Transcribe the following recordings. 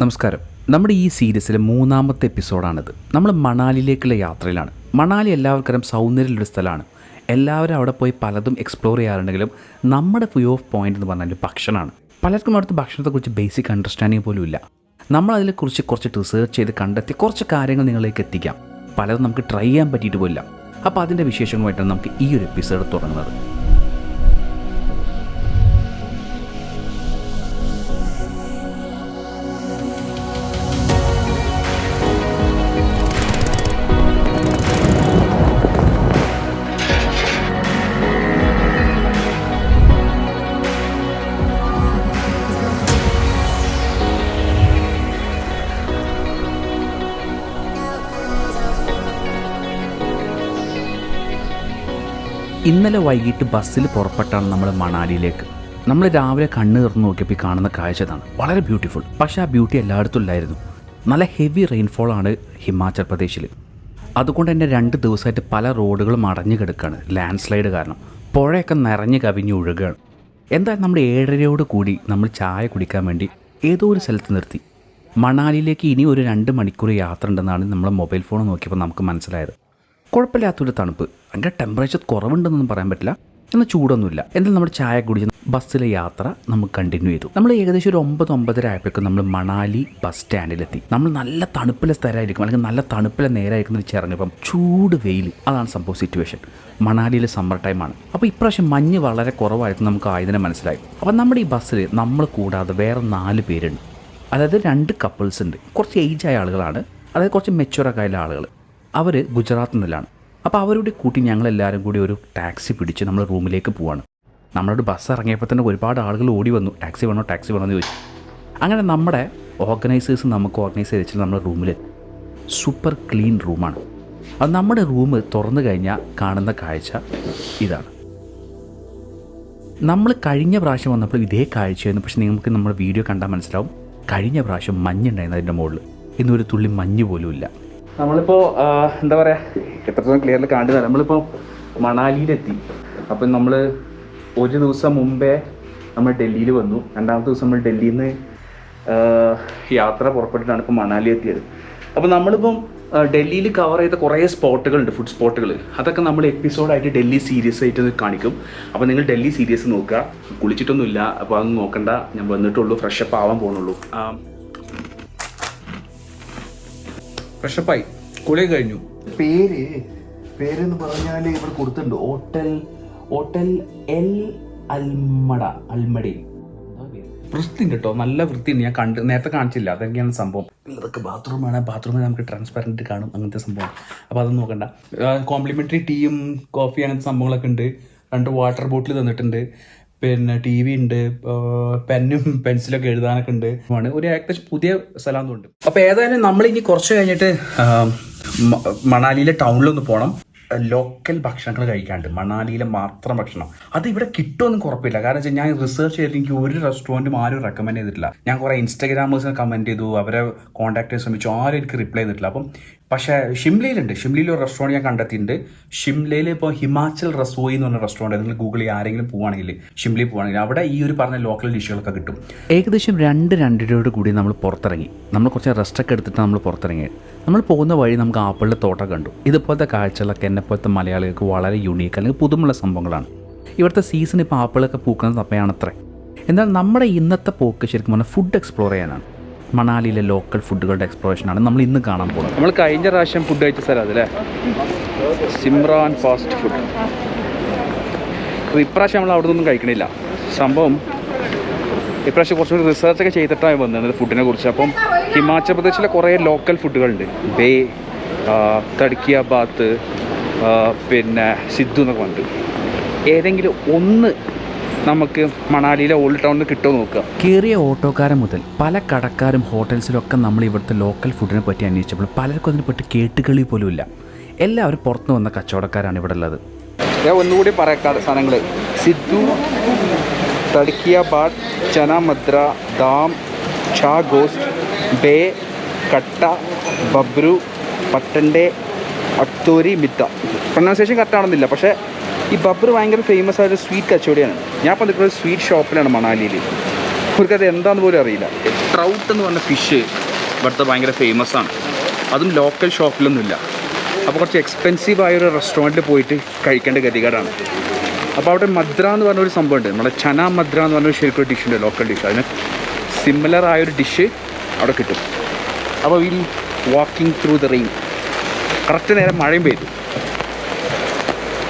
നമസ്കാരം. നമ്മുടെ ഈ സീരീസിലെ മൂന്നാമത്തെ എപ്പിസോഡാണിത്. നമ്മൾ മണാലിയിലേക്കുള്ള യാത്രയിലാണ്. മണാലി എല്ലാവർക്കും സൗന്ദര്യമുള്ളൊരു സ്ഥലമാണ്. എല്ലാവരും അവിടെ പോയി പലതും എക്സ്പ്ലോർ ചെയ്യാറുണ്ടെങ്കിലും നമ്മുടെ വ്യൂ ഓഫ് പോയിന്റ് എന്ന് പറഞ്ഞാൽ ഭക്ഷണമാണ്. പലർക്കും അവിടുത്തെ ഭക്ഷണത്തെക്കുറിച്ച് ബേസിക് അണ്ടർസ്റ്റാൻഡിങ് പോലും ഇല്ല. നമ്മൾ അതിനെക്കുറിച്ച് കുറച്ച് റിസർച്ച് ചെയ്ത് കണ്ടെത്തി കുറച്ച് കാര്യങ്ങൾ നിങ്ങളിലേക്ക് എത്തിക്കാം. പലതും നമുക്ക് ട്രൈ ചെയ്യാൻ പറ്റിയിട്ട് പോലില്ല. അപ്പോൾ അതിന്റെ വിശേഷങ്ങളുമായിട്ടാണ് നമുക്ക് ഈ ഒരു എപ്പിസോഡ് തുടങ്ങുന്നത്. ഇന്നലെ വൈകിട്ട് ബസ്സിൽ പുറപ്പെട്ടാണ് നമ്മൾ മണാലിയിലേക്ക്. നമ്മൾ രാവിലെ കണ്ണ് തുറന്ന് നോക്കിയപ്പോൾ കാണുന്ന കാഴ്ച ഇതാണ്. വളരെ ബ്യൂട്ടിഫുൾ പക്ഷേ ആ ബ്യൂട്ടി എല്ലായിടത്തും ഇല്ലായിരുന്നു. നല്ല ഹെവി റെയിൻഫോൾ ആണ് ഹിമാചൽ പ്രദേശിൽ അതുകൊണ്ട് തന്നെ രണ്ട് ദിവസമായിട്ട് പല റോഡുകളും അടഞ്ഞു കിടക്കുകയാണ് ലാൻഡ് സ്ലൈഡ് കാരണം. പുഴയൊക്കെ നിറഞ്ഞു കവിഞ്ഞ് ഒഴുകുകയാണ് എന്തായാലും നമ്മൾ ഏഴരയോട് കൂടി നമ്മൾ ചായ കുടിക്കാൻ വേണ്ടി ഏതോ ഒരു സ്ഥലത്ത് നിർത്തി. മണാലിയിലേക്ക് ഇനി ഒരു രണ്ട് മണിക്കൂർ യാത്ര ഉണ്ടെന്നാണ് നമ്മൾ മൊബൈൽ ഫോൺ നോക്കിയപ്പോൾ നമുക്ക് മനസ്സിലായത്. കുഴപ്പമില്ലാത്തൊരു തണുപ്പ്. ഭയങ്കര ടെമ്പറേച്ചർ കുറവുണ്ടെന്നൊന്നും പറയാൻ പറ്റില്ല. എന്നാൽ ചൂടൊന്നുമില്ല. എന്നാൽ നമ്മുടെ ചായ കുടിച്ച് ബസ്സിലെ യാത്ര നമുക്ക് കണ്ടിന്യൂ ചെയ്തു. നമ്മൾ ഏകദേശം ഒരു ഒമ്പത് ഒമ്പതര ആയപ്പോഴേക്കും നമ്മൾ മണാലി ബസ് സ്റ്റാൻഡിലെത്തി നമ്മൾ നല്ല തണുപ്പിലെ സ്ഥലമായിരിക്കും. അല്ലെങ്കിൽ നല്ല തണുപ്പിലെ നേരായിരിക്കും എന്ന് ഇറങ്ങിയപ്പം ചൂട് വെയിൽ. അതാണ് സംഭവം സിറ്റുവേഷൻ മണാലിയിലെ സമ്മർ ടൈമാണ് അപ്പോൾ ഇപ്രാവശ്യം മഞ്ഞ് വളരെ കുറവായിട്ട് നമുക്ക് ആയതിനെ മനസ്സിലായി. അപ്പം നമ്മുടെ ഈ ബസ്സിൽ നമ്മൾ കൂടാതെ വേറെ നാല് പേരുണ്ട്. അതായത് രണ്ട് കപ്പിൾസ് ഉണ്ട്. കുറച്ച് ഏജ് ആയ ആളുകളാണ്. അതായത് കുറച്ച് മെച്ചുവറൊക്കെ ആയ ആളുകൾ അവർ ഗുജറാത്തിൽ നിന്നിലാണ് അപ്പോൾ അവരുടെ കൂട്ടി ഞങ്ങളെല്ലാവരും കൂടി ഒരു ടാക്സി പിടിച്ച് നമ്മൾ റൂമിലേക്ക് പോവാണ്. നമ്മളോട് ബസ് ഇറങ്ങിയപ്പോൾ തന്നെ ഒരുപാട് ആളുകൾ ഓടി വന്നു. ടാക്സി വേണോ ടാക്സി വേണോ എന്ന് ചോദിച്ചു. അങ്ങനെ നമ്മുടെ ഓർഗനൈസേഴ്സ് നമുക്ക് ഓർഗനൈസ് ചെയ്ത് നമ്മുടെ റൂമിൽ സൂപ്പർ ക്ലീൻ റൂമാണ്. അത് നമ്മുടെ റൂം തുറന്നു കഴിഞ്ഞാൽ കാണുന്ന കാഴ്ച ഇതാണ്. നമ്മൾ കഴിഞ്ഞ പ്രാവശ്യം വന്നപ്പോൾ ഇതേ കാഴ്ചയായിരുന്നു. പക്ഷേ നിങ്ങൾക്ക് നമ്മുടെ വീഡിയോ കണ്ടാൽ മനസ്സിലാവും. കഴിഞ്ഞ പ്രാവശ്യം മഞ്ഞുണ്ടായിരുന്നു അതിന്റെ മുകളിൽ ഇന്നൊരു തുള്ളി മഞ്ഞ് പോലും ഇല്ല. നമ്മളിപ്പോൾ എന്താ പറയുക എത്രത്തോളം ക്ലിയറിൽ കാണുന്നത് നമ്മളിപ്പോൾ മണാലിയിലെത്തി. അപ്പം നമ്മൾ ഒരു ദിവസം മുമ്പേ നമ്മൾ ഡൽഹിയിൽ വന്നു. രണ്ടാമത്തെ ദിവസം നമ്മൾ ഡൽഹിയിൽ നിന്ന് യാത്ര പുറപ്പെട്ടിട്ടാണ് ഇപ്പോൾ മണാലി എത്തിയത്. അപ്പോൾ നമ്മളിപ്പം ഡൽഹിയിൽ കവർ ചെയ്ത കുറേ സ്പോട്ടുകളുണ്ട് ഫുഡ് സ്പോട്ടുകൾ അതൊക്കെ നമ്മൾ എപ്പിസോഡായിട്ട് ഡൽഹി സീരീസ് ആയിട്ട് കാണിക്കും. അപ്പോൾ നിങ്ങൾ ഡൽഹി സീരീസ് നോക്കുക. കുളിച്ചിട്ടൊന്നുമില്ല. അപ്പോൾ അതൊന്നും നോക്കണ്ട. ഞാൻ വന്നിട്ടുള്ളൂ. ഫ്രഷപ്പ് ആവാൻ പോകുന്നുള്ളൂ ഫ്രഷപ്പായി കുളി കഴിഞ്ഞു. പേര് പേരെന്ന് പറഞ്ഞാൽ ഇവിടെ കൊടുത്തിട്ടുണ്ട്. ഹോട്ടൽ ഹോട്ടൽ എൽ അൽമട അൽമടി. വൃത്തിയുണ്ട് കേട്ടോ. നല്ല വൃത്തിയുണ്ട്. ഞാൻ കണ്ട് നേരത്തെ കാണിച്ചില്ല. അതൊക്കെയാണ് സംഭവം? ഇതൊക്കെ ബാത്റൂമാണ് ബാത്റൂമിൽ നമുക്ക് ട്രാൻസ്പെറന്റ് കാണും. അങ്ങനത്തെ സംഭവം അപ്പോൾ അതൊന്നും നോക്കണ്ട. കോംപ്ലിമെന്ററി ടീയും കോഫി അങ്ങനത്തെ സംഭവങ്ങളൊക്കെ ഉണ്ട്. രണ്ട് വാട്ടർ ബോട്ടിൽ തന്നിട്ടുണ്ട്. പിന്നെ ടി വി ഉണ്ട് പെന്നും പെൻസിലൊക്കെ എഴുതാനൊക്കെ ഉണ്ട്. ഒരു ഏകദേശം പുതിയ സ്ഥലം ഉണ്ട് അപ്പോൾ ഏതായാലും നമ്മൾ ഇനി കുറച്ച് കഴിഞ്ഞിട്ട് മണാലിയിലെ ടൗണിലൊന്ന് പോകണം ലോക്കൽ ഭക്ഷണങ്ങൾ കഴിക്കാണ്ട് മണാലിയിലെ മാത്രം ഭക്ഷണം. അത് ഇവിടെ കിട്ടുമെന്നും കുറപ്പില്ല കാരണം വെച്ചാൽ ഞാൻ റിസർച്ച് ചെയ്തിട്ട് എനിക്ക് ഒരു റെസ്റ്റോറന്റും ആരും റെക്കമെൻഡ് ചെയ്തിട്ടില്ല. ഞാൻ കുറേ ഇൻസ്റ്റാഗ്രാമേഴ്സിനെ കമന്റ് ചെയ്തു അവരെ കോൺടാക്ട് ചെയ്യാൻ ശ്രമിച്ചു ആരും എനിക്ക് റിപ്ലൈ ചെയ്തിട്ടില്ല. അപ്പം പക്ഷേ ഷിംലയിലുണ്ട്. ഷിംലയിൽ ഒരു റെസ്റ്റോറന്റ് ഞാൻ കണ്ടെത്തിയിട്ടുണ്ട്. ഷിംലയിൽ ഇപ്പോൾ ഹിമാചൽ റസോയി എന്ന് പറഞ്ഞ റെസ്റ്റോറന്റ് നിങ്ങൾ ഗൂഗിളിൽ ആരെങ്കിലും പോവുകയാണെങ്കിൽ ഷിംലയിൽ പോവുകയാണെങ്കിൽ അവിടെ ഈ ഒരു പറഞ്ഞ ലോക്കൽ ഡിഷുകളൊക്കെ കിട്ടും. ഏകദേശം രണ്ട് രണ്ടരയോട് കൂടി നമ്മൾ പുറത്തിറങ്ങി. നമ്മൾ കുറച്ച് റെസ്റ്റൊക്കെ എടുത്തിട്ട് നമ്മൾ പുറത്തിറങ്ങി നമ്മൾ പോകുന്ന വഴി നമുക്ക് ആപ്പിളിന്റെ തോട്ടം കണ്ടു. ഇതുപോലത്തെ കാഴ്ചകളൊക്കെ എന്നെപ്പോലത്തെ മലയാളികൾക്ക് വളരെ യുണീക്ക് അല്ലെങ്കിൽ പുതുമുള്ള സംഭവങ്ങളാണ്. ഇവിടുത്തെ സീസൺ ഇപ്പോൾ ആപ്പിളൊക്കെ പൂക്കുന്ന സമയമാണത്രേ എന്നാൽ നമ്മുടെ ഇന്നത്തെ പോക്ക് ശരിക്കും പറഞ്ഞാൽ ഫുഡ് എക്സ്പ്ലോർ ചെയ്യാനാണ്. മണാലിയിലെ ലോക്കൽ ഫുഡുകളുടെ എക്സ്പ്ലോറേഷനാണ് നമ്മൾ ഇന്ന് കാണാൻ പോകുന്നത്. നമ്മൾ കഴിഞ്ഞ പ്രാവശ്യം ഫുഡ് കഴിച്ച സ്ഥലം അതല്ലേ? Simran fast food. അപ്പോൾ ഇപ്രാവശ്യം നമ്മൾ അവിടെ നിന്നൊന്നും കഴിക്കണില്ല. സംഭവം ഇപ്രാവശ്യം കുറച്ചുകൂടി റിസർച്ചൊക്കെ ചെയ്തിട്ടാണ് വന്നത് ഫുഡിനെ കുറിച്ച്. അപ്പം ഹിമാചൽ പ്രദേശിലെ കുറേ ലോക്കൽ ഫുഡുകളുണ്ട് ബേ തടുക്കിയ ബാത്ത് പിന്നെ സിദ്ധു എന്നൊക്കെ ഉണ്ട് ഏതെങ്കിലും ഒന്ന് നമുക്ക് മണാലിയിലെ ഓൾഡ് ടൗണിൽ കിട്ടുമോ നോക്കുക. കയറിയ ഓട്ടോക്കാരൻ മുതൽ പല കടക്കാരും ഹോട്ടൽസിലൊക്കെ നമ്മൾ ഇവിടുത്തെ ലോക്കൽ ഫുഡിനെ പറ്റി അന്വേഷിച്ചപ്പോൾ പലർക്കും അതിനെപ്പറ്റി കേട്ടുകളി പോലും ഇല്ല. എല്ലാവരും പുറത്തു വന്ന കച്ചവടക്കാരാണ് ഇവിടെ ഉള്ളത്. ഞാൻ ഒന്നുകൂടി പറയാം സാധനങ്ങൾ സിദ്ധു തടുക്കിയ ബാട്ട് ചന മദ്ര ദാം ഷാ ഗോസ്റ്റ് ബേ കട്ട ബബ്രു പട്ടന്റെ അക്തൂരി മിത്ത. Pronunciation correct ആണെന്നില്ല. പക്ഷേ ഈ ബബ്രു ഭയങ്കര ഫേമസ് ആയൊരു സ്വീറ്റ് കച്ചവടിയാണ്. ഞാൻ ഇപ്പോൾ നിൽക്കുന്നത് സ്വീറ്റ് ഷോപ്പിലാണ് മണാലിയിൽ. അവർക്കത് എന്താണെന്ന് പോലും അറിയില്ല. ട്രൗട്ട് എന്ന് പറഞ്ഞ ഫിഷ് ഇവിടുത്തെ ഭയങ്കര ഫേമസ് ആണ്. അതും ലോക്കൽ ഷോപ്പിലൊന്നുമില്ല അപ്പോൾ കുറച്ച് എക്സ്പെൻസീവ് ആയൊരു റെസ്റ്റോറന്റിൽ പോയിട്ട് കഴിക്കേണ്ട ഗതികേടാണ്. അപ്പോൾ അവിടെ മദ്ര എന്ന് പറഞ്ഞൊരു സംഭവമുണ്ട്. നമ്മുടെ ചന മദ്ര എന്ന് പറഞ്ഞൊരു ശരിക്കും ഡിഷ് ഉണ്ട് ലോക്കൽ ഡിഷ് അതിന് സിമിലർ ആയൊരു ഡിഷ് അവിടെ കിട്ടും. അപ്പോൾ we'll walking through the rain correct നേരം മഴയും പെയ്തു.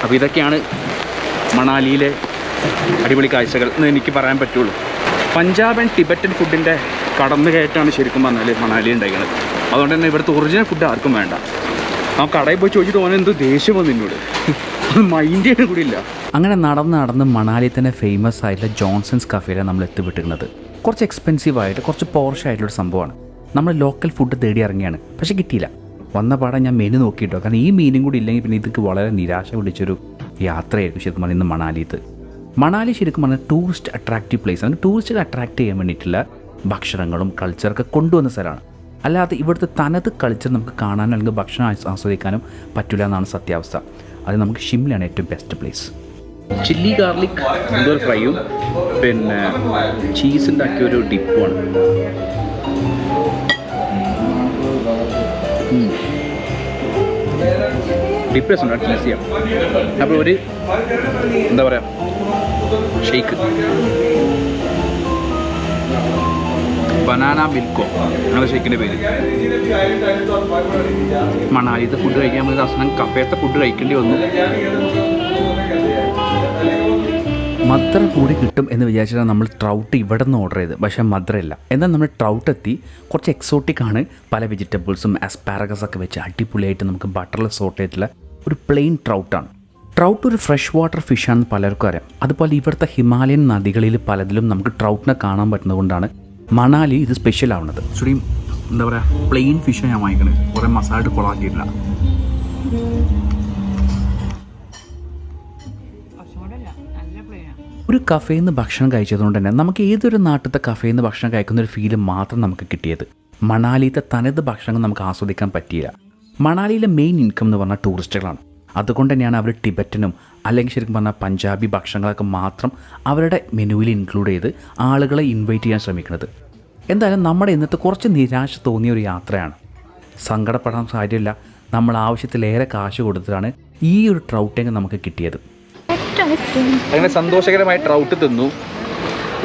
അപ്പോൾ ഇതൊക്കെയാണ് മണാലിയിലെ അടിപൊളി കാഴ്ചകൾ എന്ന് എനിക്ക് പറയാൻ പറ്റുള്ളൂ. പഞ്ചാബ് ആൻഡ് ടിബറ്റൻ ഫുഡിന്റെ കടന്നു കയറ്റാണ് ശരിക്കും പറഞ്ഞാൽ മണാലി ഉണ്ടായിരിക്കുന്നത് അതുകൊണ്ട് തന്നെ ഇവിടുത്തെ ഒറിജിനൽ ഫുഡ് ആർക്കും വേണ്ട. ആ കടയിൽ പോയി ചോദിച്ചിട്ട് ഓനെ എന്തോ ദേഷ്യം വന്നു എന്നോട്. മൈൻഡ് കൂടി ഇല്ല. അങ്ങനെ നടന്ന് നടന്ന് മണാലി തന്നെ ഫേമസ് ആയിട്ടുള്ള ജോൺസൺസ് കഫേയിലാണ് നമ്മൾ എത്തിപ്പെട്ടിരുന്നത് കുറച്ച് എക്സ്പെൻസീവ് ആയിട്ട് കുറച്ച് പോർഷായിട്ടുള്ള സംഭവമാണ്. നമ്മൾ ലോക്കൽ ഫുഡ് തേടി ഇറങ്ങിയാണ്. പക്ഷേ കിട്ടിയില്ല. വന്ന പാടെ ഞാൻ മെനു നോക്കിയിട്ടോ. കാരണം ഈ മീനും കൂടി ഇല്ലെങ്കിൽ പിന്നെ ഇതൊക്കെ വളരെ നിരാശ പിടിച്ചൊരു യാത്രയായിരിക്കും ശരിക്കും പറഞ്ഞാൽ ഇന്ന് മണാലിത്ത് മണാലി ശരിക്കും പറഞ്ഞാൽ ടൂറിസ്റ്റ് അട്രാക്റ്റീവ് പ്ലേസ് ആണ്. ടൂറിസ്റ്റുകൾ അട്രാക്ട് ചെയ്യാൻ വേണ്ടിയിട്ടുള്ള ഭക്ഷണങ്ങളും കൾച്ചറൊക്കെ കൊണ്ടുവന്ന സ്ഥലമാണ്. അല്ലാതെ ഇവിടുത്തെ തനത് കൾച്ചർ നമുക്ക് കാണാനും അല്ലെങ്കിൽ ഭക്ഷണം ആസ്വദിക്കാനും പറ്റില്ല എന്നാണ് സത്യാവസ്ഥ. അത് നമുക്ക് ഷിംലയാണ് ഏറ്റവും ബെസ്റ്റ് പ്ലേസ് ചില്ലി ഗാർലിക് എന്തോ ഫ്രൈയും പിന്നെ ചീസുണ്ടാക്കിയ ഒരു ഡിപ്പുമാണ് ഡിപ്പ് ചീസ് ചെയ്യാം. അപ്പോൾ ഒരു എന്താ പറയുക ഷെയ്ക്ക് ബനാന മിൽക്കോ അങ്ങനെ ഷെയ്ക്കിന്റെ പേര്. മണാലിത്തെ ഫുഡ് കഴിക്കാൻ പറ്റുന്ന അവസാനം കഫേത്തെ ഫുഡ് കഴിക്കേണ്ടി വന്നു. മദ്ര കൂടി കിട്ടും എന്ന് വിചാരിച്ചിട്ടാണ് നമ്മൾ ട്രൗട്ട് ഇവിടെ നിന്ന് ഓർഡർ ചെയ്ത് പക്ഷേ മദ്രയല്ല എന്നാൽ നമ്മൾ ട്രൗട്ട് എത്തി. കുറച്ച് എക്സോട്ടിക് ആണ്. പല വെജിറ്റബിൾസും അസ്പാരഗസ് ഒക്കെ വെച്ച് അടിപൊളിയായിട്ട് നമുക്ക് ബട്ടറിൽ സോട്ട് ചെയ്തിട്ടുള്ള ഒരു പ്ലെയിൻ ട്രൗട്ടാണ് ട്രൗട്ട് ഒരു ഫ്രഷ് വാട്ടർ ഫിഷാണെന്ന് പലർക്കും അറിയാം. അതുപോലെ ഇവിടുത്തെ ഹിമാലയൻ നദികളിൽ പലതിലും നമുക്ക് ട്രൗട്ടിനെ കാണാൻ പറ്റുന്നതുകൊണ്ടാണ് മണാലി ഇത് സ്പെഷ്യൽ ആവുന്നത്. എന്താ പറയുക പ്ലെയിൻ ഫിഷ് ഞാൻ വാങ്ങിക്കണത്. കുറേ മസാല കൊളാക്കിയിട്ടില്ല. ഒരു കഫേയിൽ നിന്ന് ഭക്ഷണം കഴിച്ചതുകൊണ്ട് തന്നെ നമുക്ക് ഏതൊരു നാട്ടിലത്തെ കഫേയിൽ നിന്ന് ഭക്ഷണം കഴിക്കുന്ന ഒരു ഫീൽ മാത്രം നമുക്ക് കിട്ടിയത്. മണാലിയിലത്തെ തനത് ഭക്ഷണങ്ങൾ നമുക്ക് ആസ്വദിക്കാൻ പറ്റിയില്ല. മണാലിയിലെ മെയിൻ ഇൻകം എന്ന് പറഞ്ഞാൽ ടൂറിസ്റ്റുകളാണ് അതുകൊണ്ട് തന്നെയാണ് അവർ ടിബറ്റനും അല്ലെങ്കിൽ ശരിക്കും പറഞ്ഞാൽ പഞ്ചാബി ഭക്ഷണങ്ങളൊക്കെ മാത്രം അവരുടെ മെനുവിൽ ഇൻക്ലൂഡ് ചെയ്ത് ആളുകളെ ഇൻവൈറ്റ് ചെയ്യാൻ ശ്രമിക്കുന്നത്. എന്തായാലും നമ്മുടെ ഇന്നത്തെ കുറച്ച് നിരാശ തോന്നിയ ഒരു യാത്രയാണ്. സങ്കടപ്പെടാൻ സാധ്യമില്ല നമ്മൾ ആവശ്യത്തിലേറെ കാശ് കൊടുത്തിട്ടാണ് ഈ ഒരു ട്രൗട്ടിങ് നമുക്ക് കിട്ടിയത്. അങ്ങനെ സന്തോഷകരമായി ട്രൗട്ട് തിന്നു.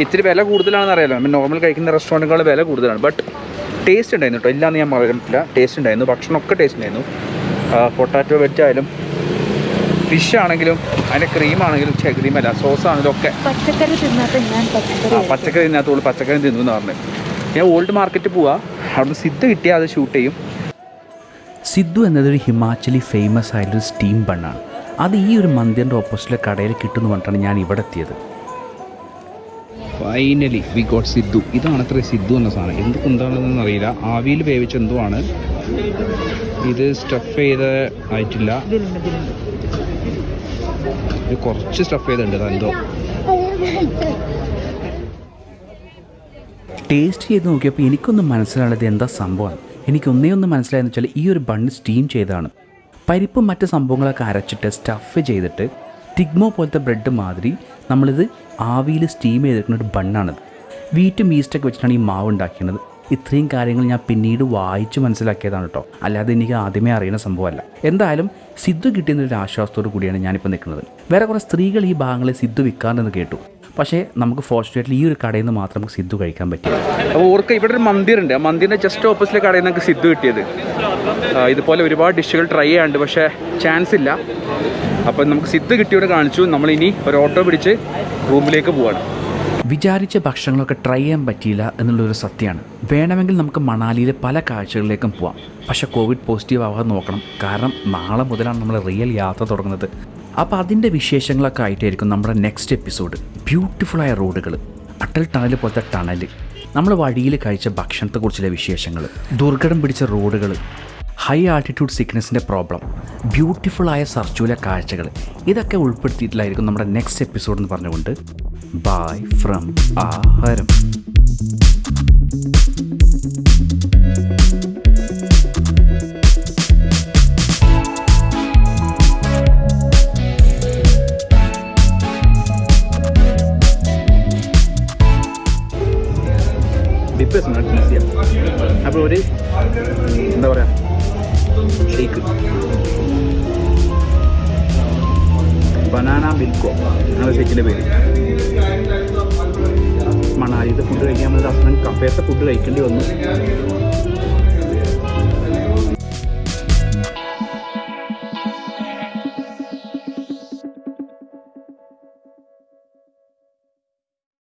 ഇത്തിരി വില കൂടുതലാണെന്ന് അറിയാലോ. നമ്മൾ നോർമൽ കഴിക്കുന്ന റെസ്റ്റോറന്റുകൾ വില കൂടുതലാണ്. ബട്ട് ടേസ്റ്റ് ഉണ്ടായിരുന്നു കേട്ടോ ഇല്ലാന്ന് ഞാൻ പറയാൻ ടേസ്റ്റ് ഉണ്ടായിരുന്നു. ഭക്ഷണമൊക്കെ ടേസ്റ്റ് ഉണ്ടായിരുന്നു. പൊട്ടാറ്റോ ആയാലും ഫിഷ് ആണെങ്കിലും അതിന്റെ ക്രീം ആണെങ്കിലും ക്രീം ക്രീമല്ല സോസ് ആണെങ്കിലും ഒക്കെ. പച്ചക്കറി തിന്നാത്ത ഞാൻ ആ പച്ചക്കറി പച്ചക്കറി ഇതിനകത്തോളൂ പച്ചക്കറി തിന്നു എന്ന് പറഞ്ഞു. ഞാൻ ഓൾഡ് മാർക്കറ്റിൽ പോവാ. അവിടുന്ന് സിദ്ധ കിട്ടിയാൽ അത് ഷൂട്ട് ചെയ്യും. സിദ്ധു എന്നതൊരു ഹിമാചലി ഫേമസ് ആയൊരു സ്റ്റീം ബണ്ണാണ് അത് ഈ ഒരു മന്ദിറിന്റെ ഓപ്പോസിറ്റിലെ കടയിൽ കിട്ടുമെന്ന് പറഞ്ഞിട്ടാണ് ഞാൻ ഇവിടെ എത്തിയത്. ഫൈനലി വി ഗോട്ട് സിദ്ധു ഇതാണ് അത്ര സിദ്ധു എന്ന സാധനം. എന്ത് എന്താണെന്ന് അറിയില്ല. ആവിയിൽ വേവിച്ച എന്തോ ആണ് ഇത് സ്റ്റഫ് ചെയ്ത് ആയിട്ടില്ല. ഇത് കുറച്ച് സ്റ്റഫ് ചെയ്തിട്ടുണ്ട്. എന്തോ. ടേസ്റ്റ് ചെയ്ത് നോക്കിയപ്പോൾ എനിക്കൊന്നും മനസ്സിലായത് എന്താ സംഭവമാണ് എനിക്കൊന്നേ ഒന്നും മനസ്സിലായെന്ന് വെച്ചാൽ ഈ ഒരു ബണ്ണ് സ്റ്റീം ചെയ്തതാണ്. പരിപ്പും മറ്റ് സംഭവങ്ങളൊക്കെ അരച്ചിട്ട് സ്റ്റഫ് ചെയ്തിട്ട് ടിഗ്മോ പോലത്തെ ബ്രെഡ് മാതിരി നമ്മളിത് ആവിയിൽ സ്റ്റീം ചെയ്തിരിക്കുന്ന ഒരു ബണ്ണാണിത് വീറ്റും ഈസ്റ്റൊക്കെ വെച്ചിട്ടാണ് ഈ മാവ് ഉണ്ടാക്കിയത് ഇത്രയും കാര്യങ്ങൾ ഞാൻ പിന്നീട് വായിച്ച് മനസ്സിലാക്കിയതാണ് കേട്ടോ അല്ലാതെ എനിക്ക് ആദ്യമേ അറിയുന്ന സംഭവമല്ല. എന്തായാലും സിദ്ധു കിട്ടിയെന്നൊരു ആശ്വാസത്തോടു കൂടിയാണ് ഞാനിപ്പോൾ നിൽക്കുന്നത്. വേറെ കുറേ സ്ത്രീകൾ ഈ ഭാഗങ്ങളെ സിദ്ധു വിൽക്കാറുണ്ടെന്ന് കേട്ടു. പക്ഷേ നമുക്ക് ഫോർച്ചുനേറ്റ്ലി ഈ ഒരു കടയിൽ നിന്ന് മാത്രം നമുക്ക് സിദ്ധു കഴിക്കാൻ പറ്റില്ല. അപ്പോൾ ഓർക്ക് ഇവിടെ ഒരു മന്ദിറുണ്ട്. ആ മന്ദിറിന്റെ ജസ്റ്റ് ഓപ്പോസിറ്റിലെ കടയിൽ നിന്ന് നമുക്ക് സിദ്ധു കിട്ടിയത്. ഇതുപോലെ ഒരുപാട് ഡിഷുകൾ ട്രൈ ചെയ്യാണ്ട് പക്ഷേ ചാൻസ് ഇല്ല. അപ്പോൾ നമുക്ക് സിദ്ധു കിട്ടിയോട് കാണിച്ചു. നമ്മളിനി ഒരു ഓട്ടോ പിടിച്ച് റൂമിലേക്ക് പോവാണ്. വിചാരിച്ച ഭക്ഷണങ്ങളൊക്കെ ട്രൈ ചെയ്യാൻ പറ്റിയില്ല എന്നുള്ളൊരു സത്യമാണ്. വേണമെങ്കിൽ നമുക്ക് മണാലിയിലെ പല കാഴ്ചകളിലേക്കും പോവാം. പക്ഷേ കോവിഡ് പോസിറ്റീവ് ആവാതെ നോക്കണം. കാരണം നാളെ മുതലാണ് നമ്മൾ റിയൽ യാത്ര തുടങ്ങുന്നത്. അപ്പോൾ അതിന്റെ വിശേഷങ്ങളൊക്കെ ആയിട്ടായിരിക്കും നമ്മുടെ നെക്സ്റ്റ് എപ്പിസോഡ് ബ്യൂട്ടിഫുള്ളായ റോഡുകൾ അട്ടൽ ടണൽ പോലത്തെ ടണൽ നമ്മൾ വഴിയിൽ കഴിച്ച ഭക്ഷണത്തെക്കുറിച്ചുള്ള വിശേഷങ്ങൾ ദുർഘടം പിടിച്ച റോഡുകൾ ഹൈ ആൾട്ടിറ്റ്യൂഡ് സിക്നസിന്റെ പ്രോബ്ലം ബ്യൂട്ടിഫുള്ളായ സർച്ചൂല കാഴ്ചകൾ. ഇതൊക്കെ ഉൾപ്പെടുത്തിയിട്ടില്ലായിരിക്കും നമ്മുടെ നെക്സ്റ്റ് എപ്പിസോഡ് എന്ന് പറഞ്ഞുകൊണ്ട് ബൈ ഫ്രം ആഹാരം. ബനാന മിൽക്കോ അങ്ങനെ ഷേക്കിന്റെ പേര്. മണാലിത്തെ ഫുഡ് കഴിക്കാൻ വന്നത് ഹസ്ബൻഡ് കഫേത്തെ ഫുഡ് കഴിക്കേണ്ടി വന്നു.